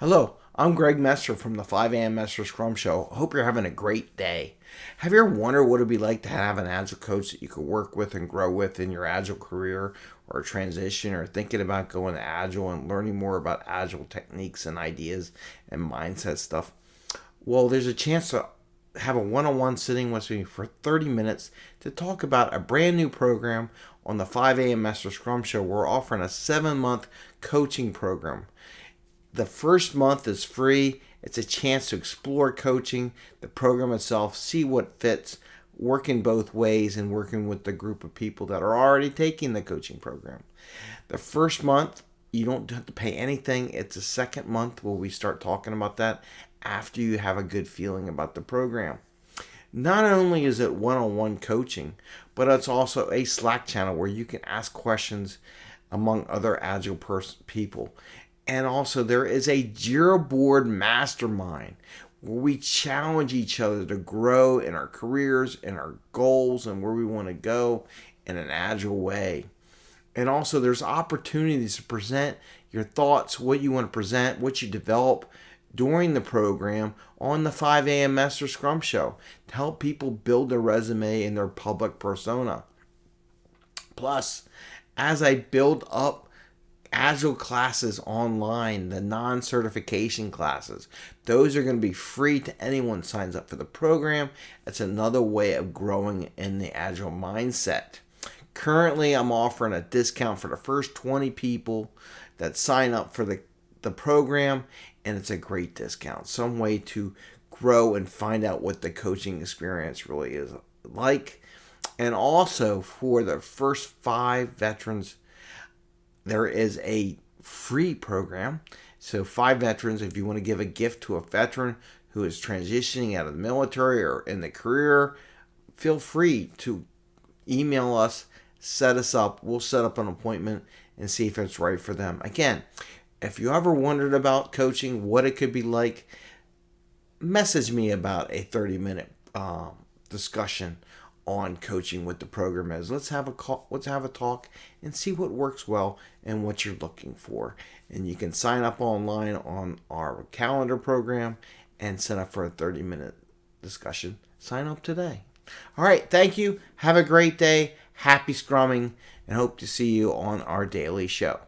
Hello, I'm Greg Messer from the 5 a.m. Messer Scrum Show. Hope you're having a great day. Have you ever wondered what it'd be like to have an Agile coach that you could work with and grow with in your Agile career or transition or thinking about going to Agile and learning more about Agile techniques and ideas and mindset stuff? Well, there's a chance to have a one-on-one sitting with me for 30 minutes to talk about a brand new program on the 5 a.m. Master Scrum Show. We're offering a seven-month coaching program. The first month is free. It's a chance to explore coaching, the program itself, see what fits, working both ways and working with the group of people that are already taking the coaching program. The first month, you don't have to pay anything. It's the second month where we start talking about that after you have a good feeling about the program. Not only is it one on one coaching, but it's also a Slack channel where you can ask questions among other Agile people. And also, there is a Jira board mastermind where we challenge each other to grow in our careers and our goals and where we want to go in an agile way. And also, there's opportunities to present your thoughts, what you want to present, what you develop during the program on the 5 a.m. Master Scrum Show to help people build their resume and their public persona. Plus, as I build up Agile classes online, the non certification classes. Those are going to be free to anyone signs up for the program. It's another way of growing in the Agile mindset. Currently, I'm offering a discount for the first 20 people that sign up for the, the program, and it's a great discount. Some way to grow and find out what the coaching experience really is like. And also for the first five veterans there is a free program. So, five veterans, if you want to give a gift to a veteran who is transitioning out of the military or in the career, feel free to email us, set us up. We'll set up an appointment and see if it's right for them. Again, if you ever wondered about coaching, what it could be like, message me about a 30 minute um, discussion on coaching what the program is. Let's have a call, let's have a talk and see what works well and what you're looking for. And you can sign up online on our calendar program and sign up for a 30 minute discussion. Sign up today. All right, thank you. Have a great day. Happy scrumming and hope to see you on our daily show.